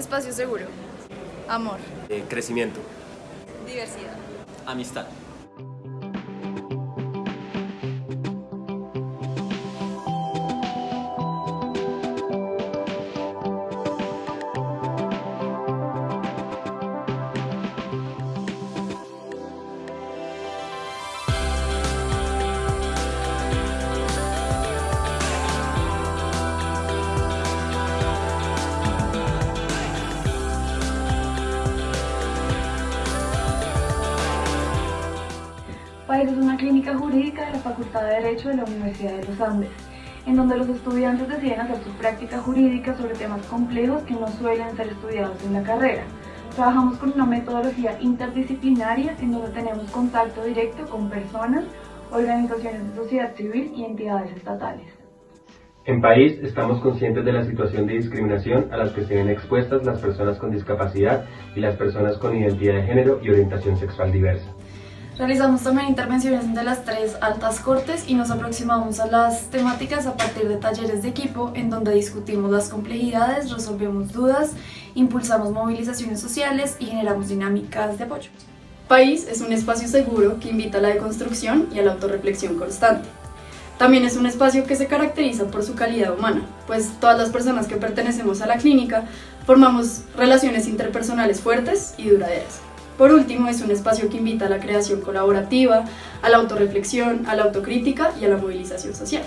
Espacio seguro. Amor. Eh, crecimiento. Diversidad. Amistad. PAIS es una clínica jurídica de la Facultad de Derecho de la Universidad de los Andes, en donde los estudiantes deciden hacer su práctica jurídica sobre temas complejos que no suelen ser estudiados en la carrera. Trabajamos con una metodología interdisciplinaria en donde tenemos contacto directo con personas, organizaciones de sociedad civil y entidades estatales. En país estamos conscientes de la situación de discriminación a las que se ven expuestas las personas con discapacidad y las personas con identidad de género y orientación sexual diversa. Realizamos también intervenciones de las tres altas cortes y nos aproximamos a las temáticas a partir de talleres de equipo en donde discutimos las complejidades, resolvemos dudas, impulsamos movilizaciones sociales y generamos dinámicas de apoyo. País es un espacio seguro que invita a la deconstrucción y a la autorreflexión constante. También es un espacio que se caracteriza por su calidad humana, pues todas las personas que pertenecemos a la clínica formamos relaciones interpersonales fuertes y duraderas. Por último, es un espacio que invita a la creación colaborativa, a la autorreflexión, a la autocrítica y a la movilización social.